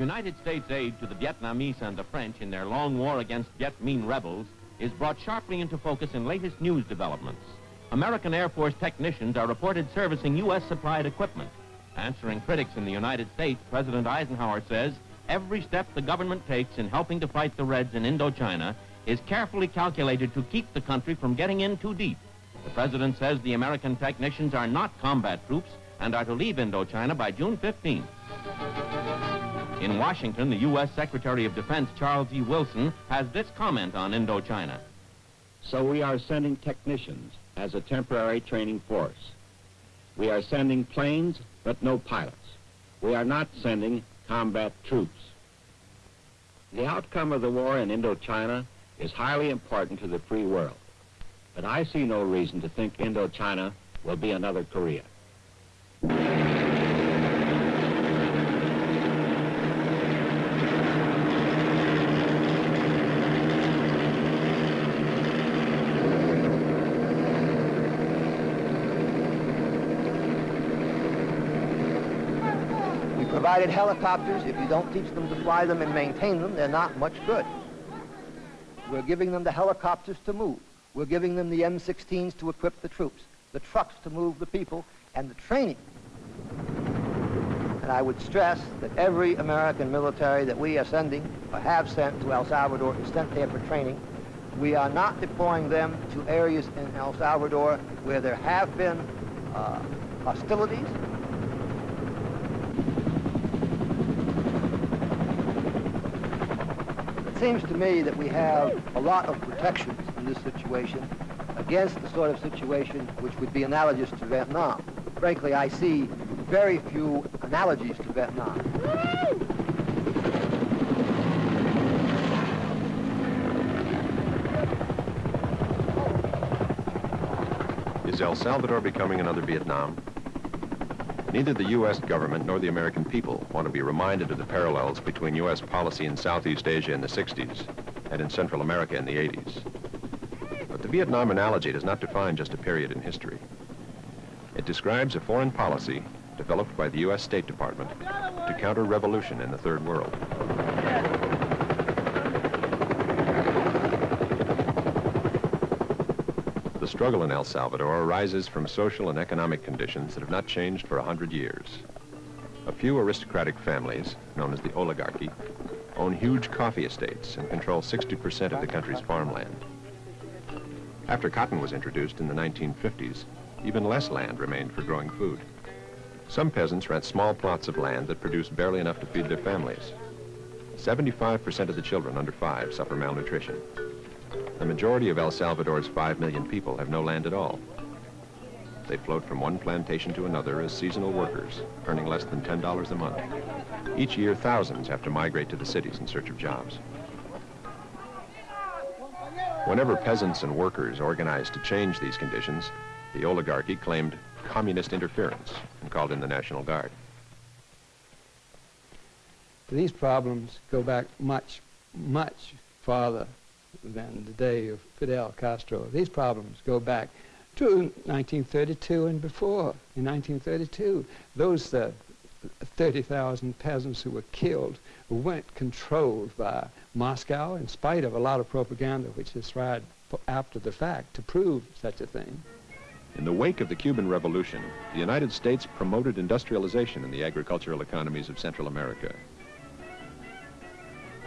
United States aid to the Vietnamese and the French in their long war against Viet Minh rebels is brought sharply into focus in latest news developments. American Air Force technicians are reported servicing U.S. supplied equipment. Answering critics in the United States, President Eisenhower says every step the government takes in helping to fight the Reds in Indochina is carefully calculated to keep the country from getting in too deep. The president says the American technicians are not combat troops and are to leave Indochina by June 15th. In Washington, the U.S. Secretary of Defense Charles E. Wilson has this comment on Indochina. So we are sending technicians as a temporary training force. We are sending planes, but no pilots. We are not sending combat troops. The outcome of the war in Indochina is highly important to the free world. But I see no reason to think Indochina will be another Korea. Provided helicopters. If you don't teach them to fly them and maintain them, they're not much good. We're giving them the helicopters to move. We're giving them the M16s to equip the troops, the trucks to move the people, and the training. And I would stress that every American military that we are sending or have sent to El Salvador is sent there for training. We are not deploying them to areas in El Salvador where there have been uh, hostilities seems to me that we have a lot of protections in this situation against the sort of situation which would be analogous to Vietnam. Frankly, I see very few analogies to Vietnam. Is El Salvador becoming another Vietnam? Neither the U.S. government nor the American people want to be reminded of the parallels between U.S. policy in Southeast Asia in the 60s and in Central America in the 80s. But the Vietnam analogy does not define just a period in history. It describes a foreign policy developed by the U.S. State Department to counter revolution in the Third World. Struggle in El Salvador arises from social and economic conditions that have not changed for a hundred years. A few aristocratic families, known as the oligarchy, own huge coffee estates and control 60% of the country's farmland. After cotton was introduced in the 1950s, even less land remained for growing food. Some peasants rent small plots of land that produce barely enough to feed their families. 75% of the children under five suffer malnutrition. The majority of El Salvador's 5 million people have no land at all. They float from one plantation to another as seasonal workers, earning less than $10 a month. Each year, thousands have to migrate to the cities in search of jobs. Whenever peasants and workers organized to change these conditions, the oligarchy claimed communist interference and called in the National Guard. These problems go back much, much farther than the day of Fidel Castro. These problems go back to 1932 and before. In 1932, those uh, 30,000 peasants who were killed weren't controlled by Moscow in spite of a lot of propaganda which is tried after the fact to prove such a thing. In the wake of the Cuban Revolution, the United States promoted industrialization in the agricultural economies of Central America.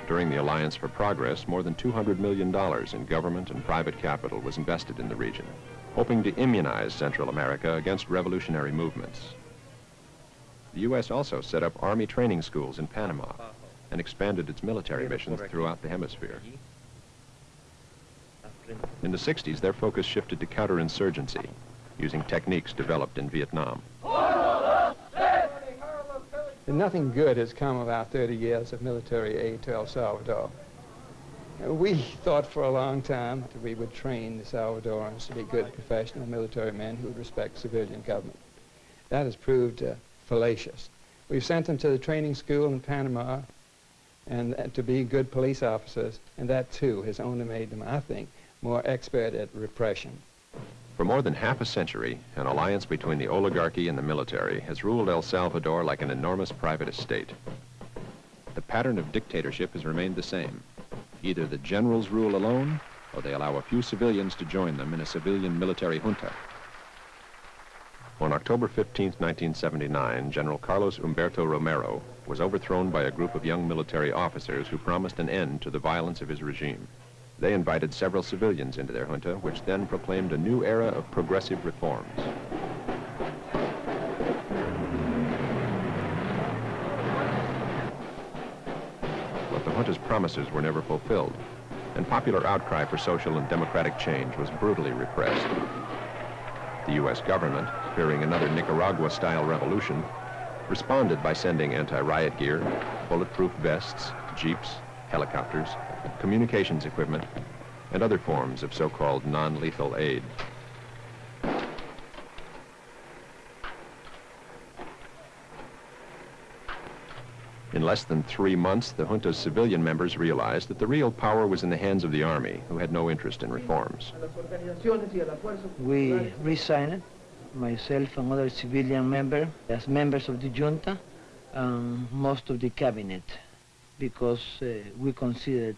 During the Alliance for Progress, more than $200 million in government and private capital was invested in the region, hoping to immunize Central America against revolutionary movements. The U.S. also set up Army training schools in Panama and expanded its military missions throughout the hemisphere. In the 60s, their focus shifted to counterinsurgency, using techniques developed in Vietnam. And nothing good has come of our 30 years of military aid to El Salvador. We thought for a long time that we would train the Salvadorans to be good professional military men who would respect civilian government. That has proved uh, fallacious. We've sent them to the training school in Panama and uh, to be good police officers, and that too has only made them, I think, more expert at repression. For more than half a century, an alliance between the oligarchy and the military has ruled El Salvador like an enormous private estate. the pattern of dictatorship has remained the same. Either the generals rule alone, or they allow a few civilians to join them in a civilian military junta. On October 15, 1979, General Carlos Humberto Romero was overthrown by a group of young military officers who promised an end to the violence of his regime. They invited several civilians into their junta, which then proclaimed a new era of progressive reforms. But the junta's promises were never fulfilled, and popular outcry for social and democratic change was brutally repressed. The U.S. government, fearing another Nicaragua-style revolution, responded by sending anti-riot gear, bulletproof vests, jeeps, helicopters, communications equipment, and other forms of so-called non-lethal aid. In less than three months, the junta's civilian members realized that the real power was in the hands of the army, who had no interest in reforms. We resigned, myself and other civilian members, as members of the junta, and most of the cabinet, because uh, we considered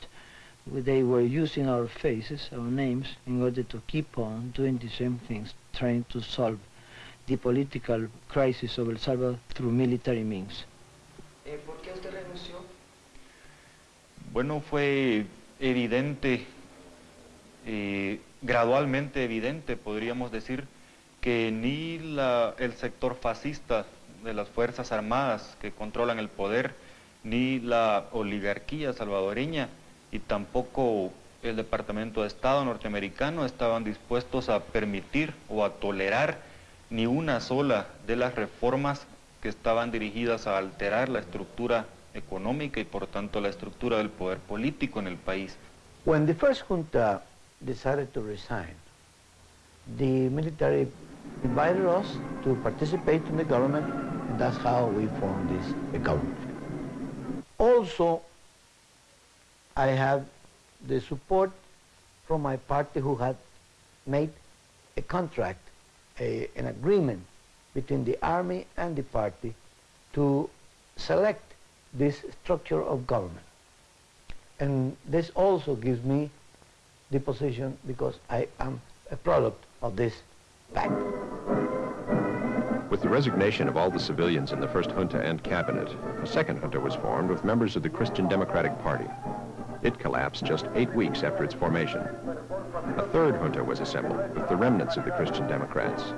they were using our faces, our names, in order to keep on doing the same things, trying to solve the political crisis of El Salvador through military means. Eh, bueno, fue evidente, eh, gradualmente evidente, podríamos decir, que ni la, el sector fascista de las Fuerzas Armadas que controlan el poder, ni la oligarquía salvadoreña y tampoco el Departamento de Estado norteamericano estaban dispuestos a permitir o a tolerar ni una sola de las reformas que estaban dirigidas a alterar la estructura económica y por tanto la estructura del poder político en el país. When the first junta decided to resign, the military invited us to participate in the government, and that's how we formed this government. Also, I have the support from my party who had made a contract, a, an agreement between the army and the party to select this structure of government. And this also gives me the position because I am a product of this pact. With the resignation of all the civilians in the first junta and cabinet, a second junta was formed with members of the Christian Democratic Party. It collapsed just eight weeks after its formation. A third junta was assembled with the remnants of the Christian Democrats.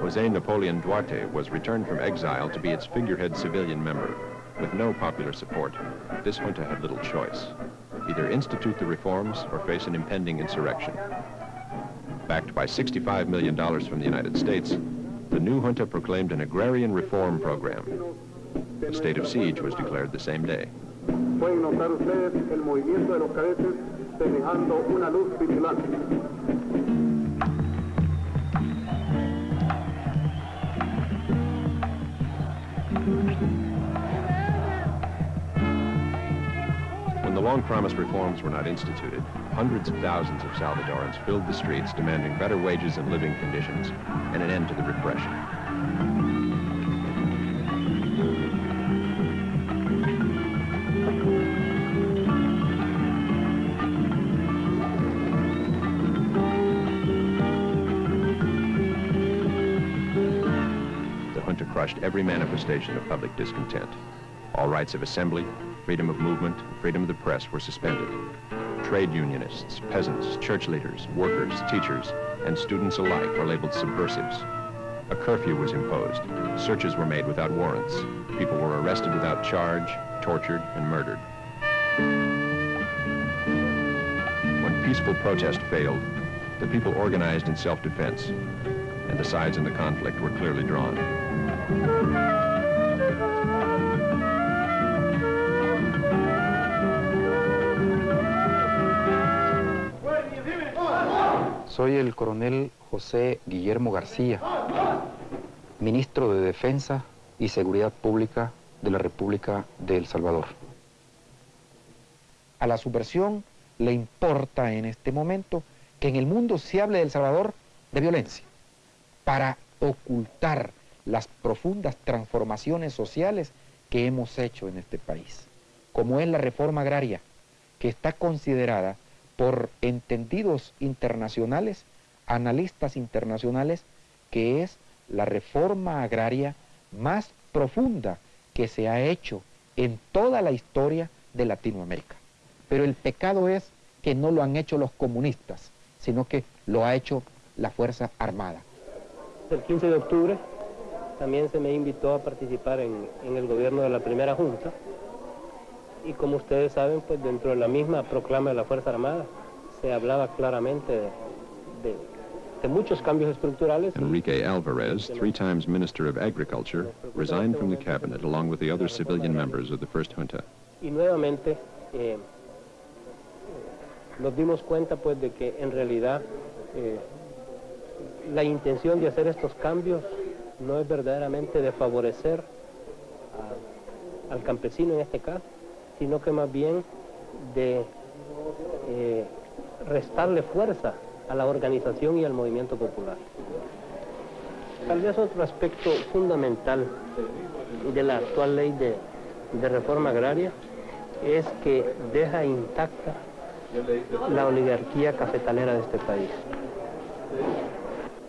Jose Napoleon Duarte was returned from exile to be its figurehead civilian member. With no popular support, this junta had little choice. Either institute the reforms or face an impending insurrection. Backed by $65 million from the United States, the new junta proclaimed an agrarian reform program. The state of siege was declared the same day. Pueden notar ustedes el movimiento de los cadetes semejando una luz long-promised reforms were not instituted, hundreds of thousands of Salvadorans filled the streets demanding better wages and living conditions and an end to the repression. The junta crushed every manifestation of public discontent. All rights of assembly, freedom of movement, and freedom of the press were suspended. Trade unionists, peasants, church leaders, workers, teachers, and students alike were labeled subversives. A curfew was imposed. Searches were made without warrants. People were arrested without charge, tortured, and murdered. When peaceful protest failed, the people organized in self-defense, and the sides in the conflict were clearly drawn. Soy el coronel José Guillermo García, ministro de Defensa y Seguridad Pública de la República de El Salvador. A la subversión le importa en este momento que en el mundo se hable de El Salvador de violencia, para ocultar las profundas transformaciones sociales que hemos hecho en este país. como es la reforma agraria, que está considerada por entendidos internacionales, analistas internacionales, que es la reforma agraria más profunda que se ha hecho en toda la historia de Latinoamérica. Pero el pecado es que no lo han hecho los comunistas, sino que lo ha hecho la Fuerza Armada. El 15 de octubre también se me invitó a participar en, el gobierno de la primera junta y como ustedes saben, pues dentro de la misma proclama de la Fuerza Armada se hablaba claramente de de muchos cambios estructurales. Enrique Alvarez, three times Minister of Agriculture, resigned from the cabinet along with the other civilian members of the first junta. Y nuevamente eh, nos dimos cuenta pues de que en realidad eh, la intención de hacer estos cambios no es verdaderamente de favorecer a, al campesino en este caso, sino que más bien de eh, restarle fuerza a la organización y al movimiento popular. Tal vez otro aspecto fundamental de la actual ley de, reforma agraria es que deja intacta la oligarquía cafetalera de este país.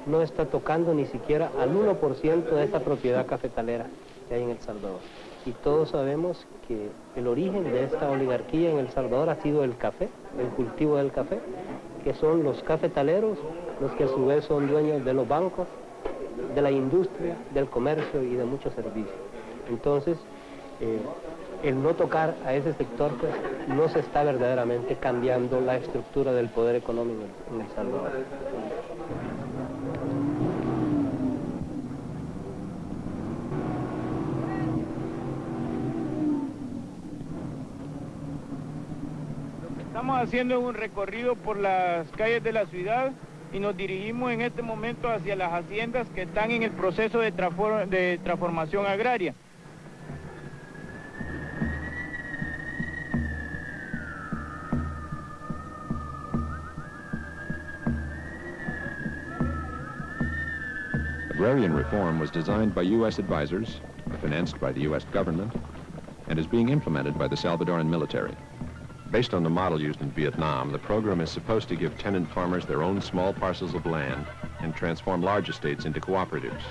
No está tocando ni siquiera al 1% de esta propiedad cafetalera que hay en El Salvador. Y todos sabemos que el origen de esta oligarquía en El Salvador ha sido el café, el cultivo del café, que son los cafetaleros, los que a su vez son dueños de los bancos, de la industria, del comercio y de muchos servicios. Entonces, eh, el no tocar a ese sector, pues, no se está verdaderamente cambiando la estructura del poder económico en El Salvador. Estamos haciendo un recorrido por las calles de la ciudad y nos dirigimos en este momento hacia las haciendas que están en el proceso de, de transformación agraria. Agrarian reform was designed by U.S. advisors, financed by the U.S. government, and is being implemented by the Salvadoran military. Based on the model used in Vietnam, the program is supposed to give tenant farmers their own small parcels of land and transform large estates into cooperatives.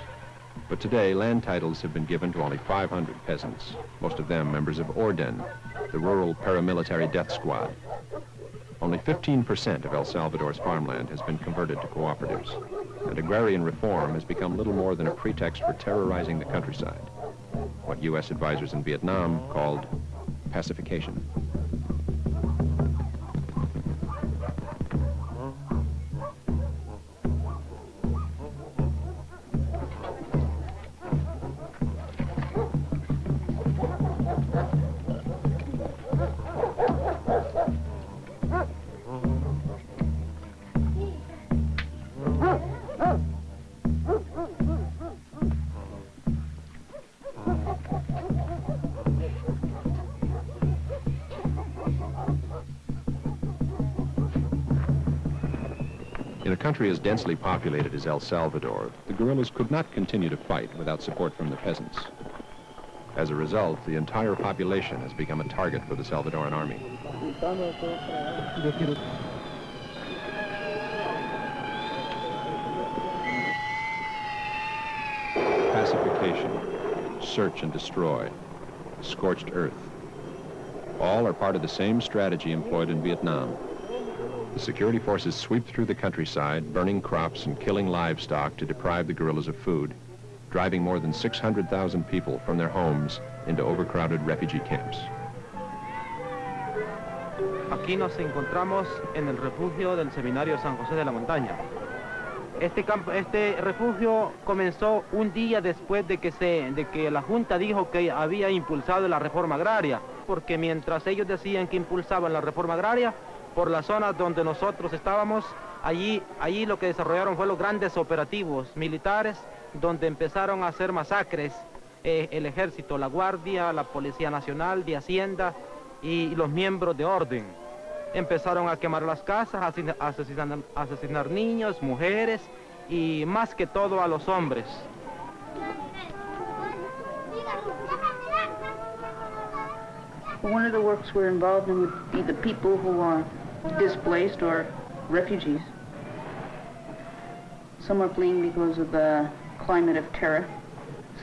But today, land titles have been given to only 500 peasants, most of them members of Orden, the rural paramilitary death squad. Only 15% of El Salvador's farmland has been converted to cooperatives, and agrarian reform has become little more than a pretext for terrorizing the countryside, what U.S. advisors in Vietnam called pacification. Country as densely populated as El Salvador, the guerrillas could not continue to fight without support from the peasants. As a result, the entire population has become a target for the Salvadoran army. Pacification, search and destroy, scorched earth. All are part of the same strategy employed in Vietnam. The security forces sweep through the countryside, burning crops and killing livestock to deprive the guerrillas of food, driving more than 600,000 people from their homes into overcrowded refugee camps. Aquí nos encontramos en el refugio del Seminario San José de la Montaña. Este, campo, este refugio comenzó un día después de que, se, de que la Junta dijo que había impulsado la reforma agraria, porque mientras ellos decían que impulsaban la reforma agraria, por la zona donde nosotros estábamos. Allí, allí lo que desarrollaron fue los grandes operativos militares, donde empezaron a hacer masacres eh, el ejército, la guardia, la Policía Nacional, de Hacienda y los miembros de orden. Empezaron a quemar las casas, a asesinar, niños, mujeres y más que todo a los hombres. One of the works we're involved in would be the people who are displaced or refugees. Some are fleeing because of the climate of terror.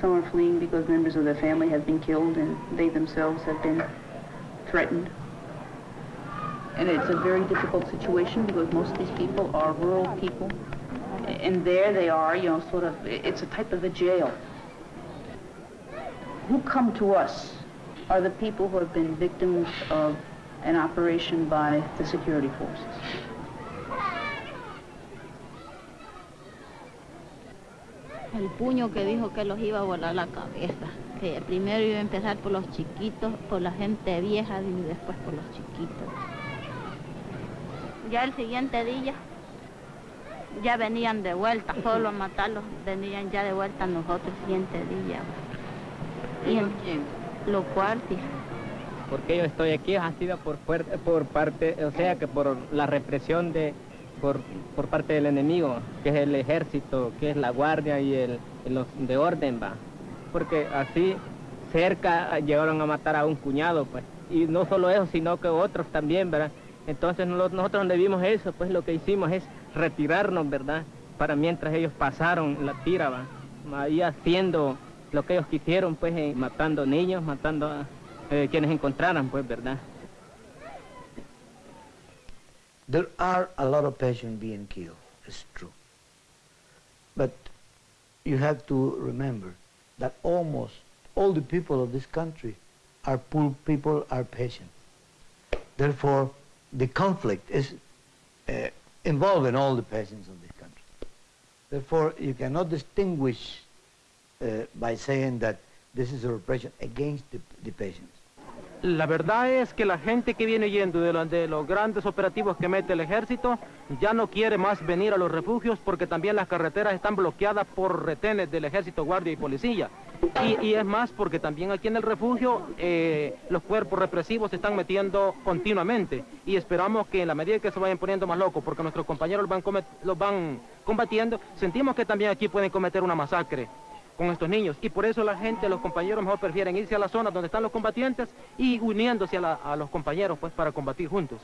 Some are fleeing because members of their family have been killed and they themselves have been threatened. And it's a very difficult situation because most of these people are rural people. And there they are, you know, sort of, it's a type of a jail. Who come to us are the people who have been victims of an operation by the security forces. El puño que dijo que los iba a volar la cabeza, que primero iba a empezar por los chiquitos, por la gente vieja y después por los chiquitos. Ya el siguiente día ya venían de vuelta, solo a matarlos venían ya de vuelta nosotros el siguiente día. Y en, los guardias. Porque yo estoy aquí ha sido por, por parte, o sea que por la represión de, por, por parte del enemigo, que es el ejército, que es la guardia y el, los de orden, va. Porque así cerca llegaron a matar a un cuñado, pues. Y no solo eso, sino que otros también, ¿verdad? Entonces nosotros donde vimos eso, pues lo que hicimos es retirarnos, ¿verdad? Para mientras ellos pasaron la tira, va. Ahí haciendo lo que ellos quisieron, pues, eh, matando niños, matando eh, quienes encontraran, pues, ¿verdad? There are a lot of patients being killed, it's true. But you have to remember that almost all the people of this country are poor people, are patients. Therefore, the conflict is uh, involving all the patients of this country. Therefore, you cannot distinguish uh, by saying that this is a repression against the, the patients. La verdad es que la gente que viene yendo de, los grandes operativos que mete el ejército ya no quiere más venir a los refugios porque también las carreteras están bloqueadas por retenes del ejército, guardia y policía. Y, es más porque también aquí en el refugio eh, los cuerpos represivos se están metiendo continuamente y esperamos que en la medida que se vayan poniendo más locos porque nuestros compañeros los van combatiendo, sentimos que también aquí pueden cometer una masacre con estos niños. Y por eso la gente, los compañeros mejor prefieren irse a la zona donde están los combatientes y uniéndose a, a los compañeros pues para combatir juntos.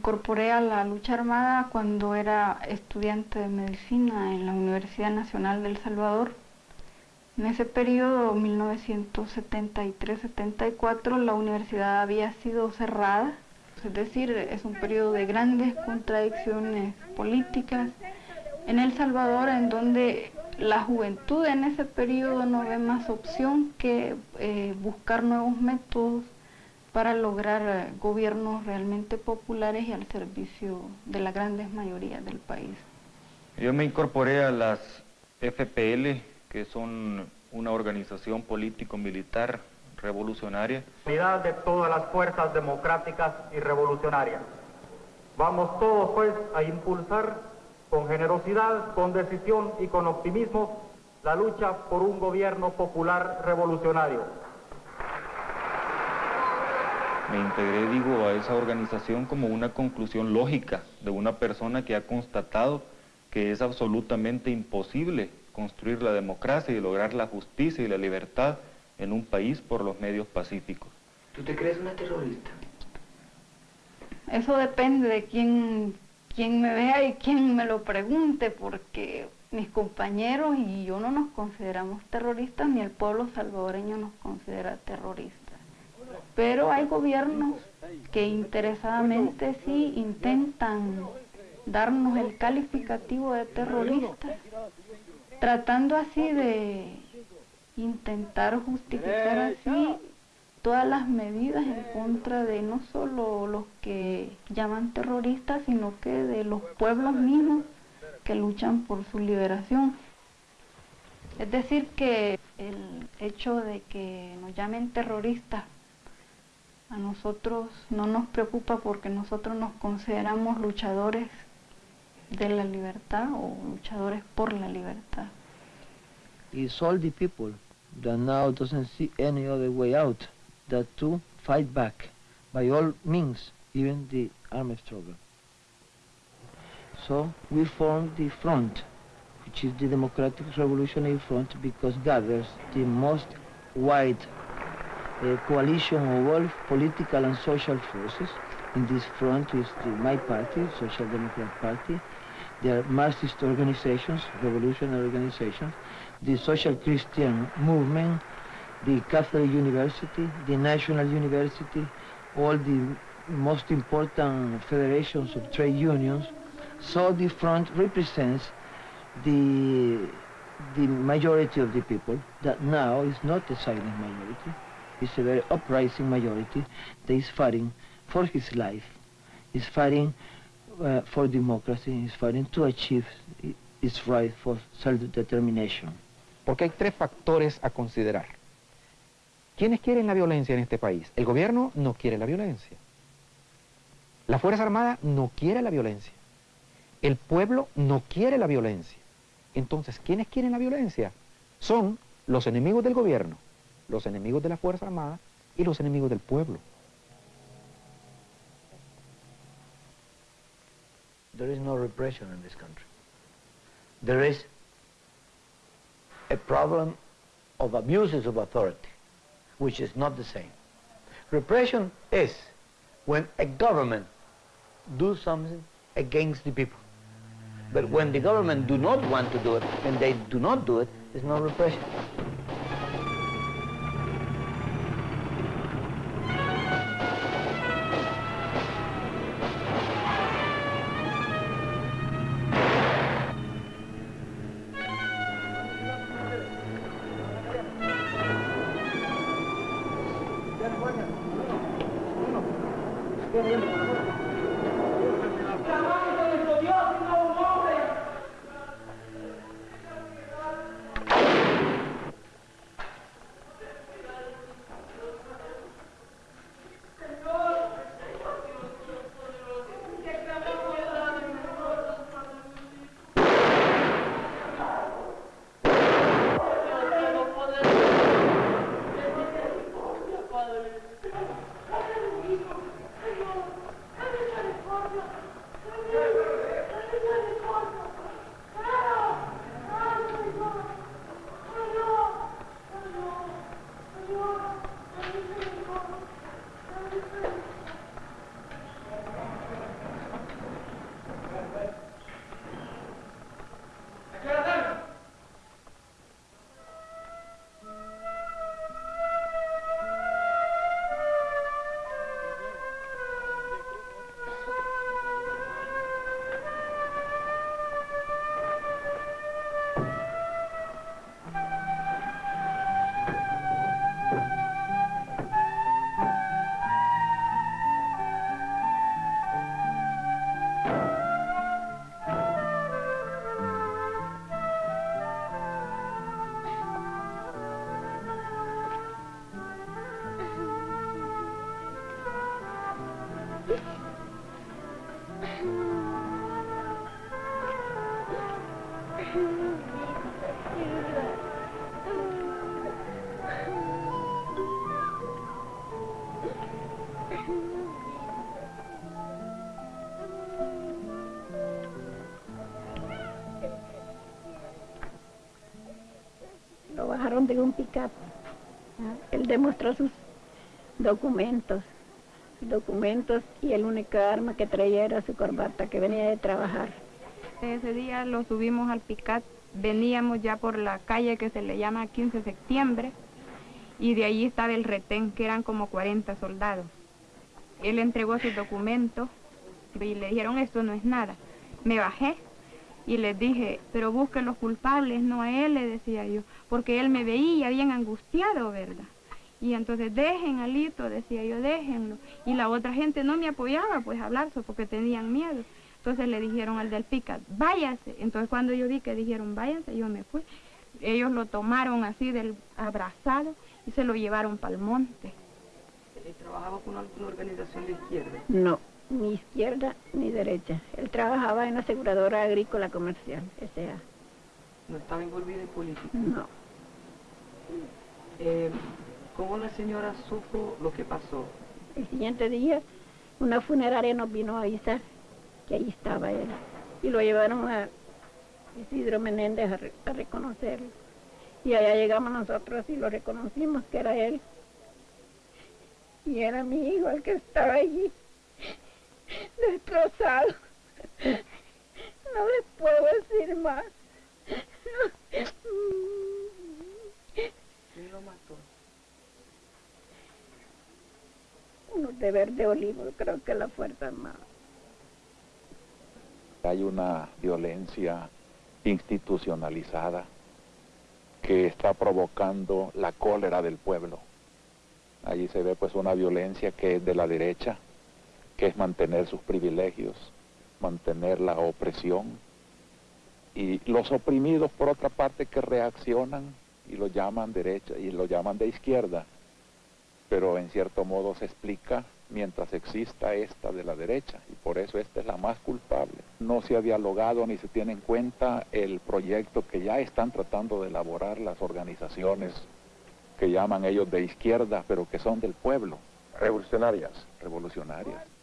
Incorporé a la lucha armada cuando era estudiante de medicina en la Universidad Nacional del Salvador. En ese periodo, 1973-74, la universidad había sido cerrada, es decir, es un periodo de grandes contradicciones políticas en El Salvador, en donde la juventud en ese periodo no ve más opción que eh, buscar nuevos métodos para lograr eh, gobiernos realmente populares y al servicio de las grandes mayorías del país. Yo me incorporé a las FPL, que son una organización político-militar revolucionaria. Unidad de todas las fuerzas democráticas y revolucionarias. Vamos todos pues a impulsar con generosidad, con decisión y con optimismo la lucha por un gobierno popular revolucionario me integré, digo, a esa organización como una conclusión lógica de una persona que ha constatado que es absolutamente imposible construir la democracia y lograr la justicia y la libertad en un país por los medios pacíficos. ¿Tú te crees una terrorista? Eso depende de quién, quien me vea y quien me lo pregunte, porque mis compañeros y yo no nos consideramos terroristas, ni el pueblo salvadoreño nos considera terroristas. Pero hay gobiernos que interesadamente sí intentan darnos el calificativo de terroristas, tratando así de intentar justificar así todas las medidas en contra de no solo los que llaman terroristas, sino que de los pueblos mismos que luchan por su liberación. Es decir, que el hecho de que nos llamen terroristas a nosotros no nos preocupa porque nosotros nos consideramos luchadores de la libertad o luchadores por la libertad. It's all the people that now doesn't see any other way out that to fight back by all means, even the armed struggle. So we formed the front, which is the Democratic Revolutionary Front, because gathers the most wide uh, coalition of all political and social forces. In this front is the, my party, Social Democrat Party. There are Marxist organizations, revolutionary organizations, the Social Christian Movement, the Catholic University, the National University, all the most important federations of trade unions. So the front represents the, the majority of the people that now is not a silent majority. It's a very uprising majority that is fighting for his life, is fighting uh, for democracy, is fighting to achieve its right for self-determination. Porque hay tres factores a considerar. ¿Quiénes quieren la violencia en este país? El gobierno no quiere la violencia. La Fuerza Armada no quiere la violencia. El pueblo no quiere la violencia. Entonces, ¿quiénes quieren la violencia? Son los enemigos del gobierno, los enemigos de la Fuerza Armada y los enemigos del pueblo. There is no repression in this country. There is a problem of abuses of authority, which is not the same. Repression is when a government do something against the people. But when the government do not want to do it, and they do not do it, it's not repression. Lo bajaron de un pick-up. Él demostró sus documentos. documentos y el único arma que traía era su corbata, que venía de trabajar. Ese día lo subimos al PICAT, veníamos ya por la calle que se le llama 15 de septiembre y de allí estaba el retén, que eran como 40 soldados. Él entregó sus documentos y le dijeron esto no es nada. Me bajé y les dije, pero busquen los culpables, no a él, le decía yo, porque él me veía bien angustiado, ¿verdad? Y entonces dejen a Lito, decía yo, déjenlo. Y la otra gente no me apoyaba, pues, a hablar, porque tenían miedo. Entonces le dijeron al del PICA, váyase. Entonces cuando yo vi que dijeron, váyanse, yo me fui. Ellos lo tomaron así del abrazado y se lo llevaron para el monte. ¿Trabajaba con alguna organización de izquierda? No, ni izquierda ni derecha. Él trabajaba en la aseguradora agrícola comercial, S.A. ¿No estaba envolvido en política? No. Eh, ¿Cómo la señora supo lo que pasó? El siguiente día, una funeraria nos vino a avisar que ahí estaba él. Y lo llevaron a Isidro Menéndez a, a reconocerlo. Y allá llegamos nosotros y lo reconocimos que era él. Y era mi hijo el que estaba allí, destrozado. No les puedo decir más. ¿Quién lo mató? Uno de verde olivo, creo que la Fuerza Armada. Hay una violencia institucionalizada que está provocando la cólera del pueblo. Allí se ve pues una violencia que es de la derecha, que es mantener sus privilegios, mantener la opresión. Y los oprimidos, por otra parte, que reaccionan y lo llaman derecha y lo llaman de izquierda. Pero en cierto modo se explica mientras exista esta de la derecha y por eso esta es la más culpable. No se ha dialogado ni se tiene en cuenta el proyecto que ya están tratando de elaborar las organizaciones que llaman ellos de izquierda, pero que son del pueblo. Revolucionarias. Revolucionarias.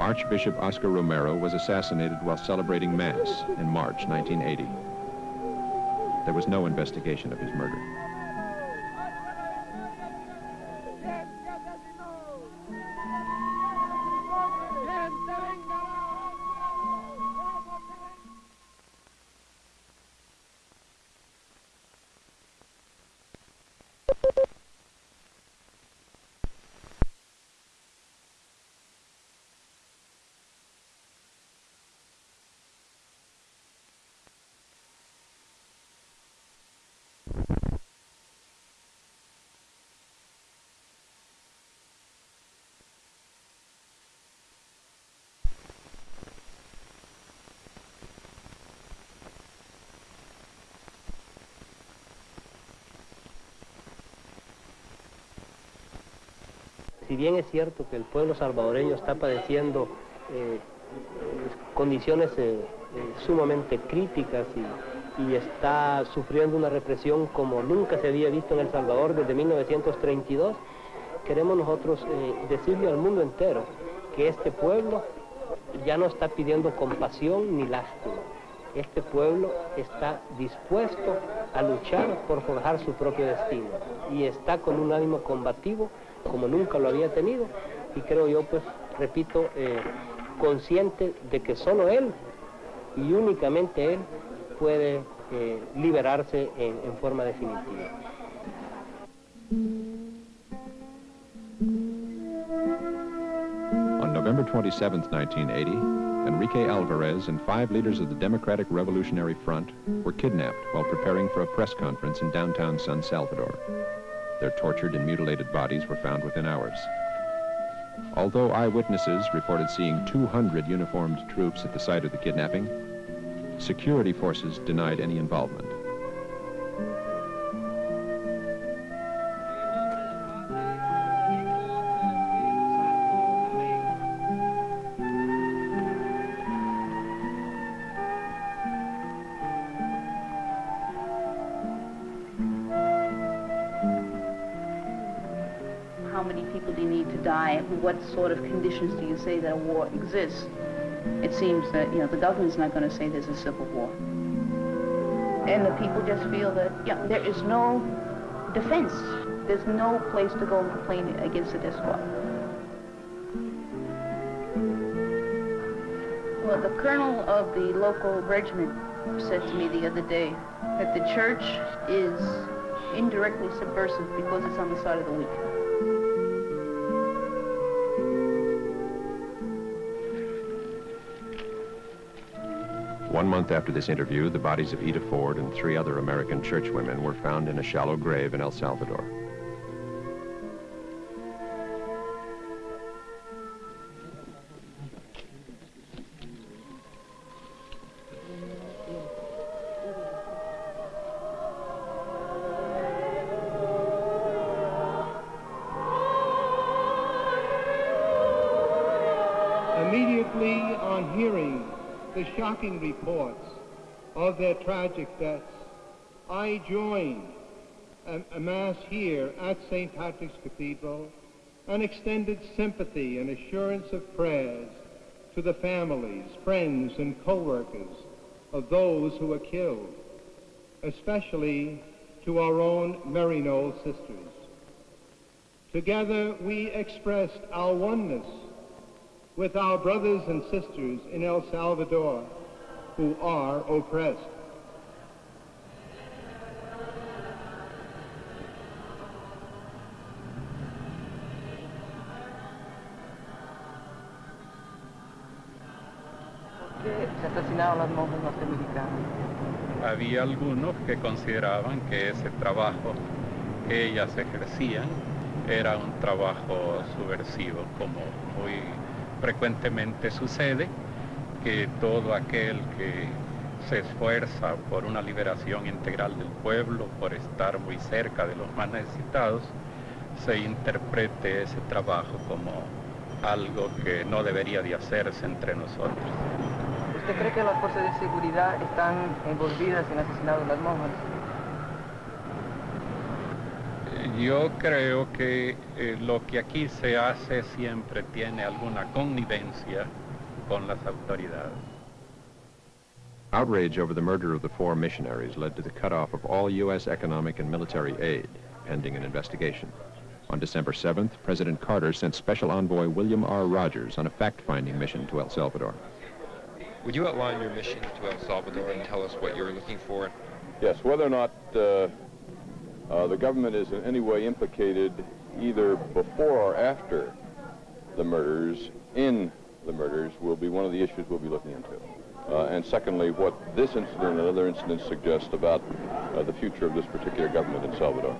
Archbishop Oscar Romero was assassinated while celebrating Mass in March 1980. There was no investigation of his murder. Si bien es cierto que el pueblo salvadoreño está padeciendo eh, condiciones eh, eh, sumamente críticas y, y, está sufriendo una represión como nunca se había visto en El Salvador desde 1932, queremos nosotros decirle al mundo entero que este pueblo ya no está pidiendo compasión ni lástima. Este pueblo está dispuesto a luchar por forjar su propio destino y está con un ánimo combativo como nunca lo había tenido y creo yo pues repito eh, consciente de que solo él y únicamente él puede eh, liberarse en, en forma definitiva. On November 27, 1980, Enrique Alvarez and five leaders of the Democratic Revolutionary Front were kidnapped while preparing for a press conference in downtown San Salvador. Their tortured and mutilated bodies were found within hours. Although eyewitnesses reported seeing 200 uniformed troops at the site of the kidnapping, security forces denied any involvement. Sort of conditions do you say that a war exists? It seems that, you know, the government's not going to say there's a civil war. And the people just feel that, yeah, there is no defense. There's no place to go and complain against the squad. Well, the colonel of the local regiment said to me the other day that the church is indirectly subversive because it's on the side of the weak. One month after this interview, the bodies of Ita Ford and three other American churchwomen were found in a shallow grave in El Salvador. Immediately on hearing the shocking reports of their tragic deaths, I joined a, a Mass here at St. Patrick's Cathedral and extended sympathy and assurance of prayers to the families, friends, and co-workers of those who were killed, especially to our own Maryknoll sisters. Together we expressed our oneness with our brothers and sisters in El Salvador who are oppressed. ¿Por qué se asesinaron las monjas norteamericanas? Había algunos que consideraban que ese trabajo que ellas ejercían era un trabajo subversivo, como muy frecuentemente sucede, que todo aquel que se esfuerza por una liberación integral del pueblo, por estar muy cerca de los más necesitados, se interprete ese trabajo como algo que no debería de hacerse entre nosotros. ¿Usted cree que las fuerzas de seguridad están envolvidas en el asesinato de las monjas? Yo creo que eh, lo que aquí se hace siempre tiene alguna connivencia con las autoridades. Outrage over the murder of the four missionaries led to the cutoff of all U.S. economic and military aid, pending an investigation. On December 7th, President Carter sent Special Envoy William R. Rogers on a fact-finding mission to El Salvador. Would you outline your mission to El Salvador and tell us what you're looking for? Yes, whether or not uh, uh, the government is in any way implicated either before or after the murders in the murders will be one of the issues we'll be looking into. Uh, and secondly, what this incident and other incidents suggest about uh, the future of this particular government in Salvador.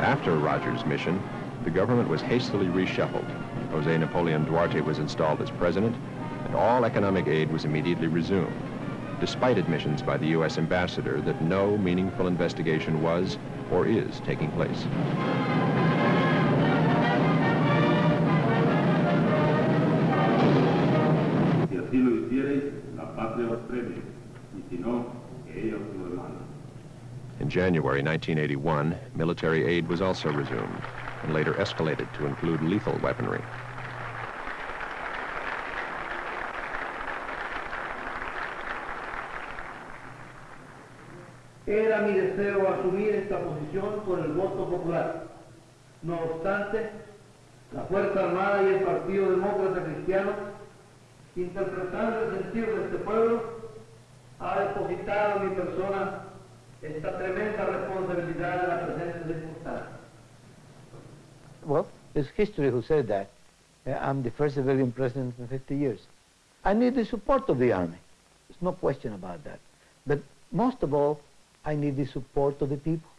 After Rogers' mission, the government was hastily reshuffled. Jose Napoleon Duarte was installed as president, and all economic aid was immediately resumed, despite admissions by the U.S. ambassador that no meaningful investigation was or is taking place. Si así lo hiciereis, la patria os premie, y si no, que ella os lo demanda. In January 1981, military aid was also resumed and later escalated to include lethal weaponry. Era mi deseo asumir esta posición por el voto popular. No obstante, la Fuerza Armada y el Partido Demócrata Cristiano, interpretando el sentido de este pueblo, ha depositado en mi persona esta tremenda responsabilidad de la presente circunstancia. Well, it's history who said that. Uh, I'm the first civilian president in 50 years. I need the support of the army. There's no question about that. But most of all, I need the support of the people.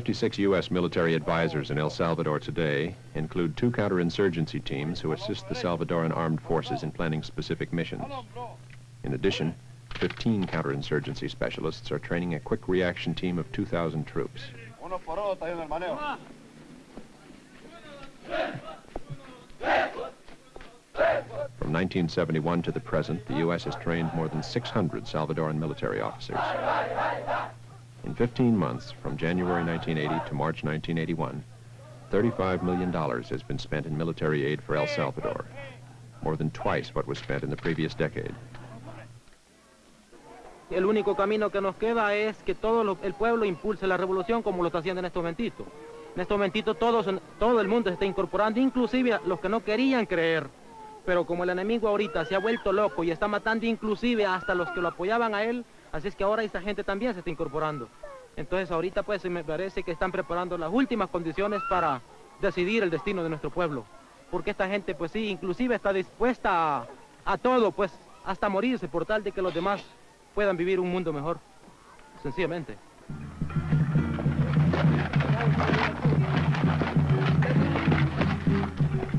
56 U.S. military advisors in El Salvador today include two counterinsurgency teams who assist the Salvadoran armed forces in planning specific missions. In addition, 15 counterinsurgency specialists are training a quick reaction team of 2,000 troops. From 1971 to the present, the U.S. has trained more than 600 Salvadoran military officers. In 15 months, from January 1980 to March 1981, $35 million has been spent in military aid for El Salvador, more than twice what was spent in the previous decade. El único camino que nos queda es que todo lo- el pueblo impulse la revolución como lo está haciendo en este momentito. En este momentito todos, todo el mundo se está incorporando, inclusive los que no querían creer. Pero como el enemigo ahorita se ha vuelto loco y está matando inclusive hasta los que lo apoyaban a él, así es que ahora esa gente también se está incorporando. Entonces ahorita pues me parece que están preparando las últimas condiciones para decidir el destino de nuestro pueblo. Porque esta gente pues sí, inclusive está dispuesta a todo, pues hasta morirse por tal de que los demás puedan vivir un mundo mejor, sencillamente.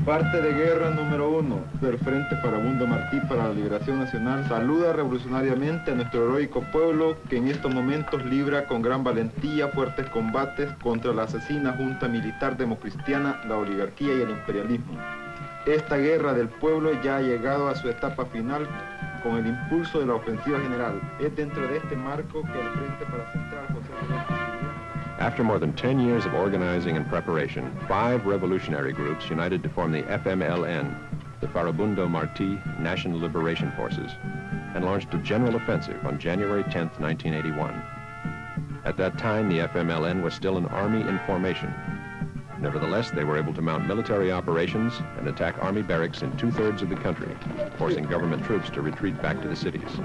Parte de guerra número uno del Frente Farabundo Martí para la Liberación Nacional saluda revolucionariamente a nuestro heroico pueblo que en estos momentos libra con gran valentía fuertes combates contra la asesina junta militar democristiana, la oligarquía y el imperialismo. Esta guerra del pueblo ya ha llegado a su etapa final con el impulso de la ofensiva general. Es dentro de este marco que el Frente para Central José After more than 10 years of organizing and preparation, five revolutionary groups united to form the FMLN, the Farabundo Martí National Liberation Forces, and launched a general offensive on January 10, 1981. At that time, the FMLN was still an army in formation. Nevertheless, they were able to mount military operations and attack army barracks in two-thirds of the country, forcing government troops to retreat back to the cities.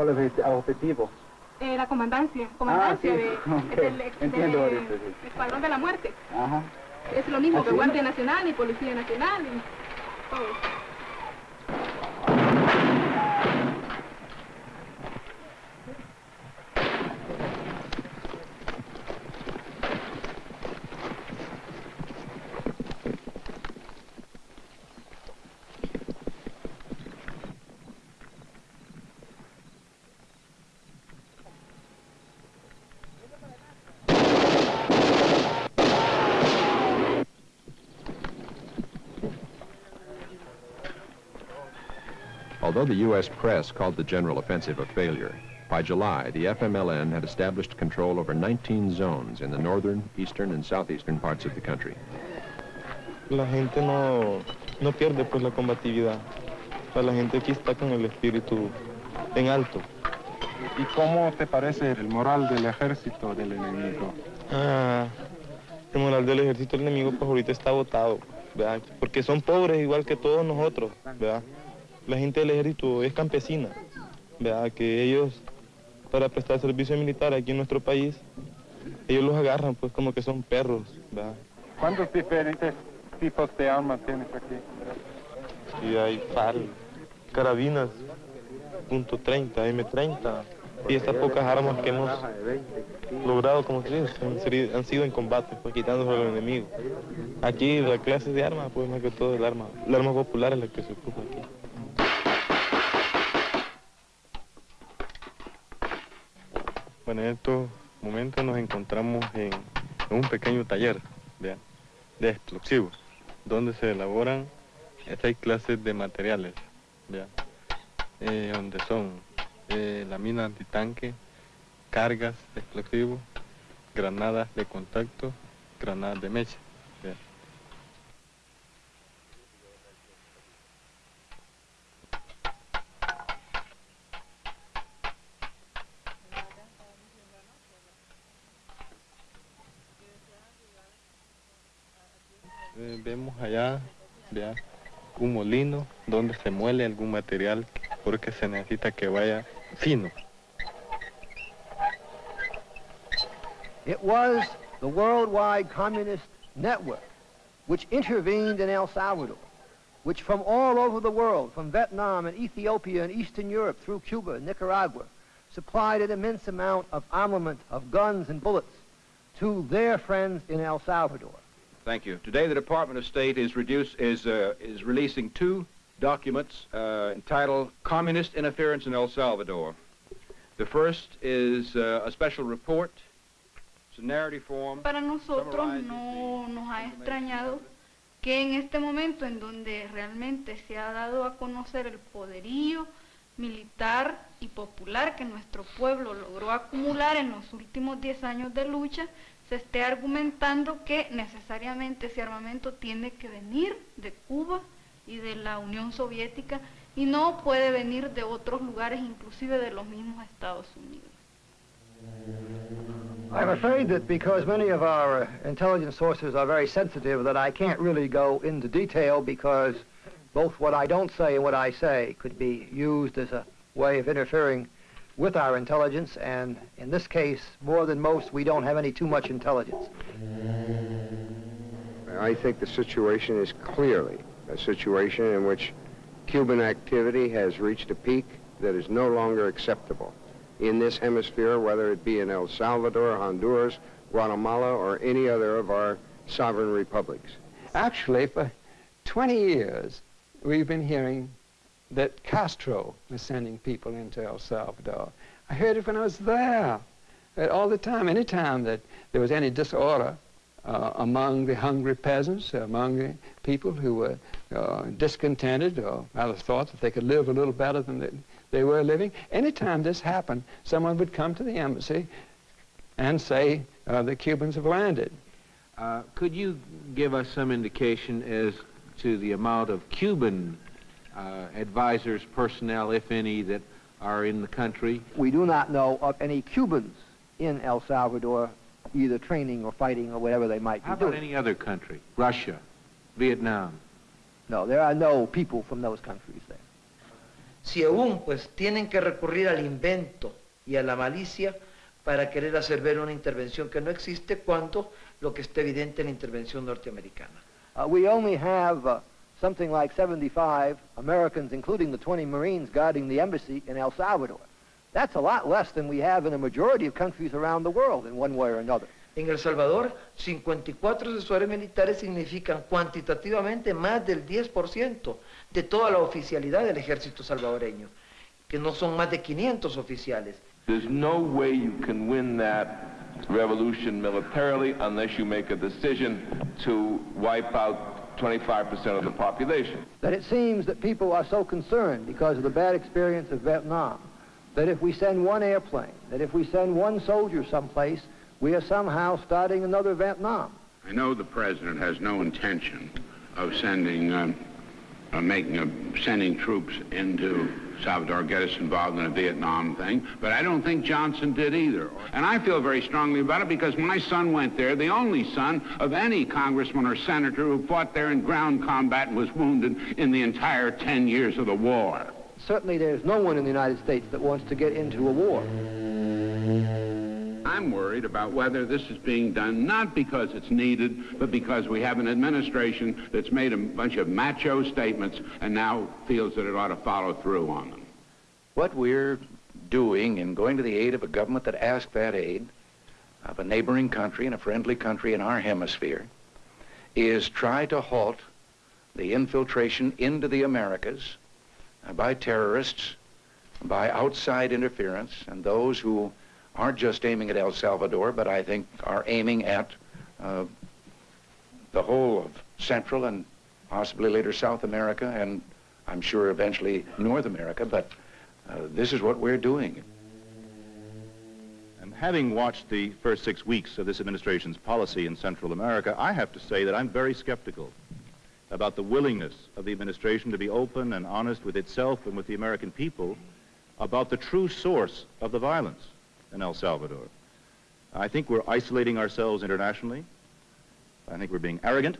¿Cuál es el objetivo? Eh, la comandancia, comandancia Ah, sí. de, Ok, del, entiendo del ahorita, sí. Escuadrón de la Muerte. Ajá. Es lo mismo ¿Ah, que? Guardia Nacional y Policía Nacional y todo. Although the U.S. press called the general offensive a failure, by July, the FMLN had established control over 19 zones in the northern, eastern, and southeastern parts of the country. la gente no, no pierde pues la combatividad. O sea, la gente aquí está con el espíritu en alto. ¿Y cómo te parece el moral del ejército del enemigo? Ah, el moral del ejército del enemigo pues ahorita está agotado, ¿verdad? Porque son pobres igual que todos nosotros, ¿verdad? La gente del ejército es campesina, ¿verdad? Que ellos, para prestar servicio militar aquí en nuestro país, ellos los agarran pues como que son perros, ¿verdad? ¿Cuántos diferentes tipos de armas tienes aquí? Y hay FAL, carabinas, .30, M30 y estas pocas armas que hemos logrado, como se dice, han sido, en combate, pues quitándose a los enemigos. Aquí la clase de armas, pues más que todo el arma, el arma popular es la que se ocupa aquí. Bueno, en estos momentos nos encontramos en, un pequeño taller de explosivos, donde se elaboran seis clases de materiales. Eh, donde son eh, la antitanque, cargas de explosivos, granadas de contacto, granadas de mecha. Allá vea, un molino donde se muele algún material porque se necesita que vaya fino. It was the worldwide communist network which intervened in El Salvador, which from all over the world, from Vietnam and Ethiopia and Eastern Europe through Cuba and Nicaragua, supplied an immense amount of armament, of guns and bullets to their friends in El Salvador. Thank you. Today, the Department of State is, reduce, is, uh, is releasing two documents uh, entitled Communist Interference in El Salvador. The first is uh, a special report. It's a narrative form. Para nosotros no nos ha extrañado que en este momento en donde realmente se ha dado a conocer el poderío militar y popular que nuestro pueblo logró acumular en los últimos 10 años de lucha, se esté argumentando que necesariamente ese armamento tiene que venir de Cuba y de la Unión Soviética y no puede venir de otros lugares, inclusive de los mismos Estados Unidos. I'm afraid that because many of our uh, intelligence sources are very sensitive that I can't really go into detail because both what I don't say and what I say could be used as a way of interfering with our intelligence, and in this case, more than most, we don't have any too much intelligence. I think the situation is clearly a situation in which Cuban activity has reached a peak that is no longer acceptable in this hemisphere, whether it be in El Salvador, Honduras, Guatemala, or any other of our sovereign republics. Actually, for 20 years, we've been hearing that Castro was sending people into El Salvador. I heard it when I was there. All the time, any time that there was any disorder uh, among the hungry peasants, among the people who were uh, discontented or rather thought that they could live a little better than they, they were living, any time this happened, someone would come to the embassy and say, uh, the Cubans have landed. Uh, could you give us some indication as to the amount of Cuban advisors, personnel, if any, that are in the country? We do not know of any Cubans in El Salvador either training or fighting or whatever they might How be about doing. any other country? Russia, Vietnam? No, there are no people from those countries there. Si aún pues tienen que recurrir al invento y a la malicia para querer hacer ver una intervención que no existe cuando lo que está evidente en la intervención norteamericana. Uh, we only have uh, something like 75 Americans, including the 20 Marines, guarding the embassy in El Salvador. That's a lot less than we have in a majority of countries around the world in one way or another. En El Salvador, 54 asesores militares significan cuantitativamente más del 10% de toda la oficialidad del ejército salvadoreño, que no son más de 500 oficiales. There's no way you can win that revolution militarily unless you make a decision to wipe out 25% of the population. That it seems that people are so concerned because of the bad experience of Vietnam that if we send one airplane, that if we send one soldier someplace, we are somehow starting another Vietnam. I know the president has no intention of sending, um, uh, making, a, sending troops into Salvador, get us involved in a Vietnam thing, but I don't think Johnson did either. And I feel very strongly about it because my son went there, the only son of any congressman or senator who fought there in ground combat and was wounded in the entire 10 years of the war. Certainly there's no one in the United States that wants to get into a war. I'm worried about whether this is being done not because it's needed, but because we have an administration that's made a bunch of macho statements and now feels that it ought to follow through on them. What we're doing in going to the aid of a government that asked that aid of a neighboring country and a friendly country in our hemisphere is try to halt the infiltration into the Americas by terrorists, by outside interference, and those who aren't just aiming at El Salvador, but I think are aiming at uh, the whole of Central and possibly later South America, and I'm sure eventually North America, but uh, this is what we're doing. And having watched the first six weeks of this administration's policy in Central America, I have to say that I'm very skeptical about the willingness of the administration to be open and honest with itself and with the American people about the true source of the violence in El Salvador. I think we're isolating ourselves internationally. I think we're being arrogant.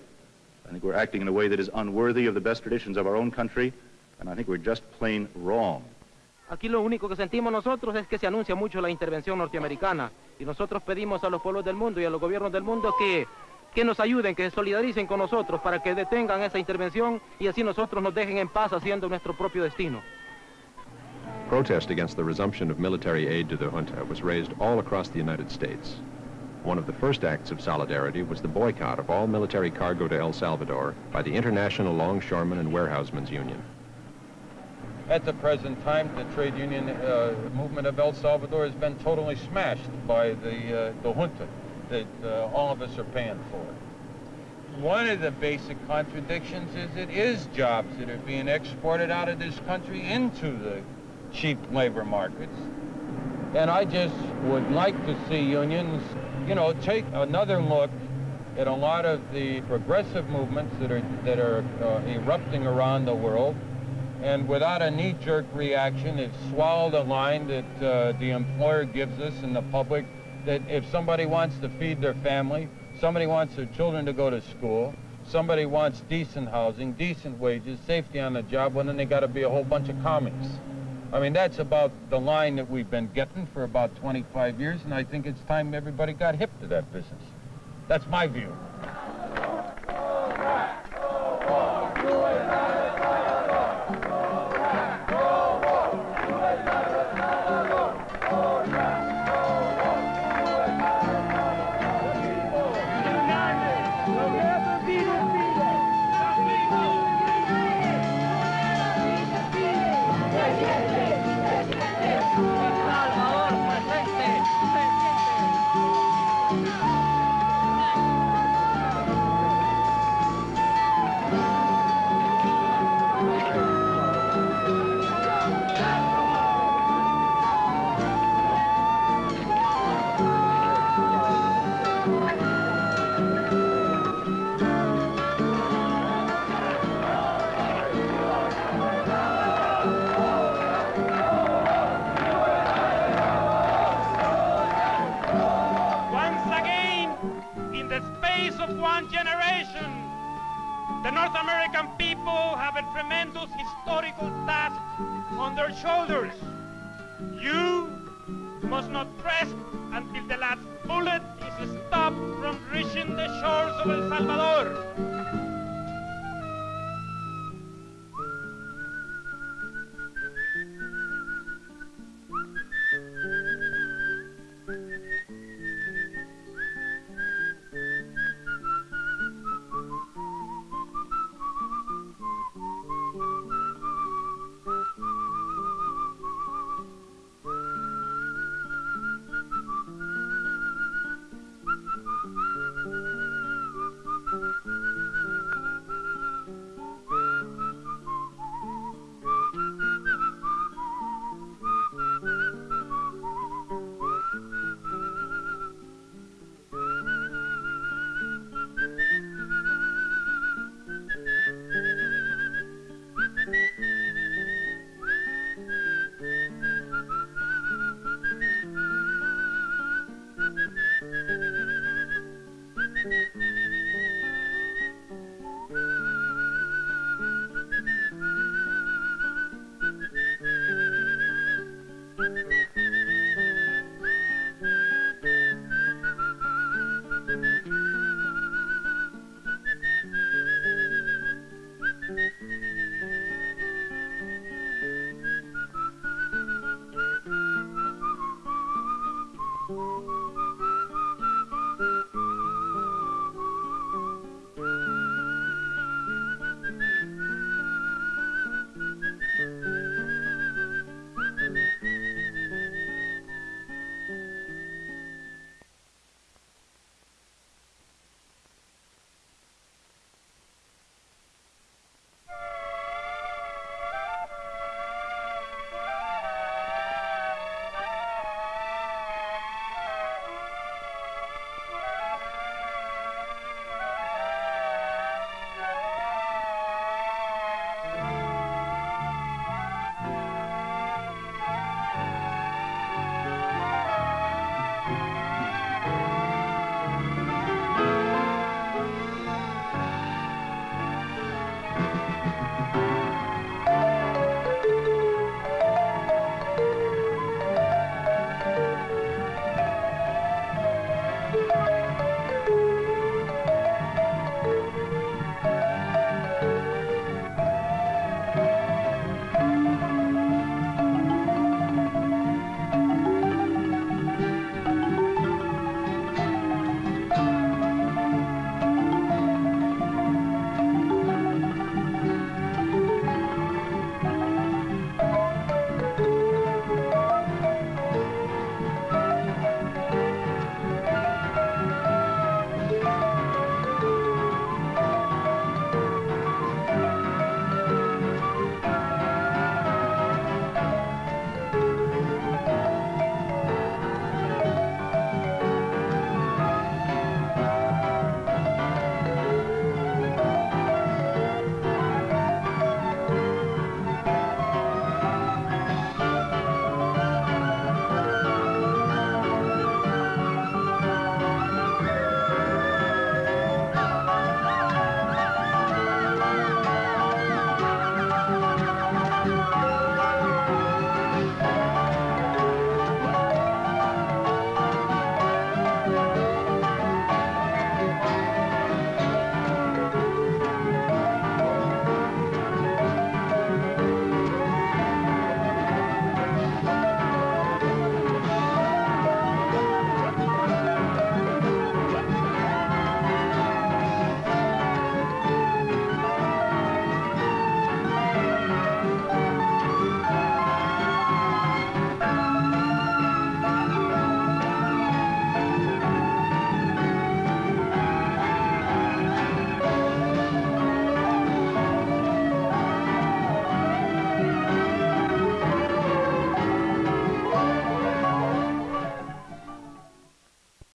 I think we're acting in a way that is unworthy of the best traditions of our own country, and I think we're just plain wrong. Aquí lo único que sentimos nosotros es que se anuncia mucho la intervención norteamericana y nosotros pedimos a los pueblos del mundo y a los gobiernos del mundo que, que nos ayuden, que se solidaricen con nosotros para que detengan esa intervención y así nosotros nos dejen en paz haciendo nuestro propio destino. Protest against the resumption of military aid to the junta was raised all across the United States. One of the first acts of solidarity was the boycott of all military cargo to El Salvador by the International Longshoremen and Warehousemen's Union. At the present time, the trade union uh, movement of El Salvador has been totally smashed by the, uh, the junta that uh, all of us are paying for. One of the basic contradictions is it is jobs that are being exported out of this country into the cheap labor markets. And I just would like to see unions, you know, take another look at a lot of the progressive movements that are, that are uh, erupting around the world and without a knee-jerk reaction, it's swallowed a line that uh, the employer gives us and the public that if somebody wants to feed their family, somebody wants their children to go to school, somebody wants decent housing, decent wages, safety on the job, well, then they got to be a whole bunch of communists. I mean, that's about the line that we've been getting for about 25 years, and I think it's time everybody got hip to that business. That's my view. Shoulders.